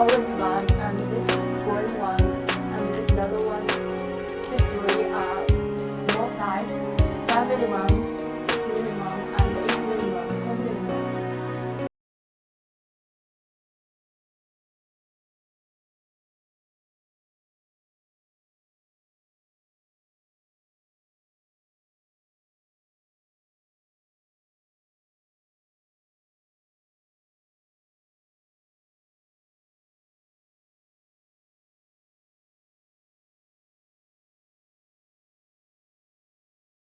包问题